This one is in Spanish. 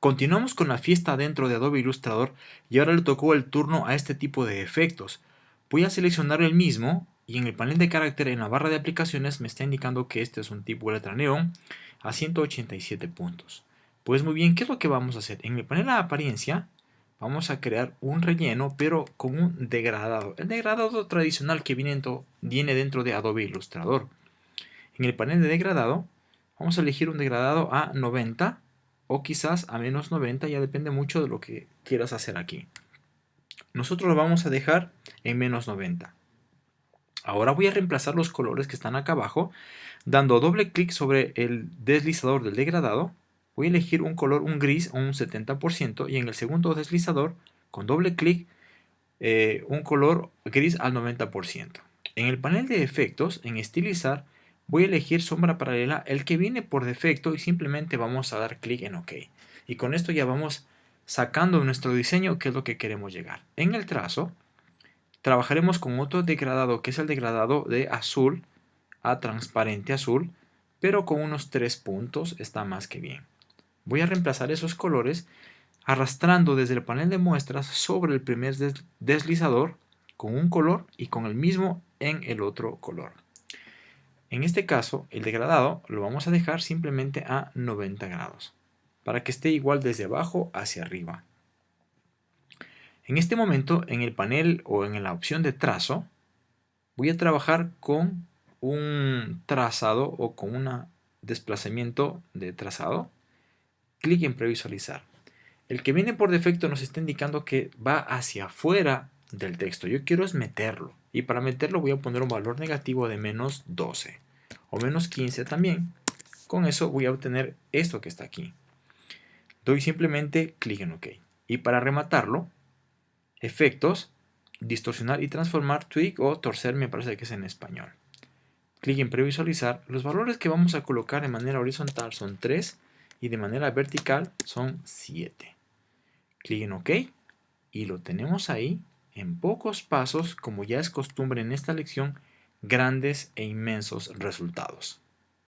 Continuamos con la fiesta dentro de Adobe Illustrator y ahora le tocó el turno a este tipo de efectos. Voy a seleccionar el mismo y en el panel de carácter en la barra de aplicaciones me está indicando que este es un tipo letra neón a 187 puntos. Pues muy bien, ¿qué es lo que vamos a hacer? En el panel de apariencia vamos a crear un relleno pero con un degradado. El degradado tradicional que viene dentro, viene dentro de Adobe Illustrator. En el panel de degradado vamos a elegir un degradado a 90 o quizás a menos 90, ya depende mucho de lo que quieras hacer aquí. Nosotros lo vamos a dejar en menos 90. Ahora voy a reemplazar los colores que están acá abajo, dando doble clic sobre el deslizador del degradado. Voy a elegir un color, un gris o un 70% y en el segundo deslizador, con doble clic, eh, un color gris al 90%. En el panel de efectos, en estilizar, voy a elegir sombra paralela, el que viene por defecto y simplemente vamos a dar clic en OK. Y con esto ya vamos sacando nuestro diseño que es lo que queremos llegar. En el trazo, trabajaremos con otro degradado que es el degradado de azul a transparente azul, pero con unos tres puntos está más que bien. Voy a reemplazar esos colores arrastrando desde el panel de muestras sobre el primer deslizador con un color y con el mismo en el otro color. En este caso, el degradado lo vamos a dejar simplemente a 90 grados, para que esté igual desde abajo hacia arriba. En este momento, en el panel o en la opción de trazo, voy a trabajar con un trazado o con un desplazamiento de trazado. Clic en previsualizar. El que viene por defecto nos está indicando que va hacia afuera del texto. Yo quiero es meterlo. Y para meterlo voy a poner un valor negativo de menos 12 o menos 15 también. Con eso voy a obtener esto que está aquí. Doy simplemente clic en OK. Y para rematarlo, Efectos, distorsionar y transformar, tweak o torcer me parece que es en español. Clic en previsualizar. Los valores que vamos a colocar de manera horizontal son 3 y de manera vertical son 7. Clic en OK y lo tenemos ahí en pocos pasos, como ya es costumbre en esta lección, grandes e inmensos resultados.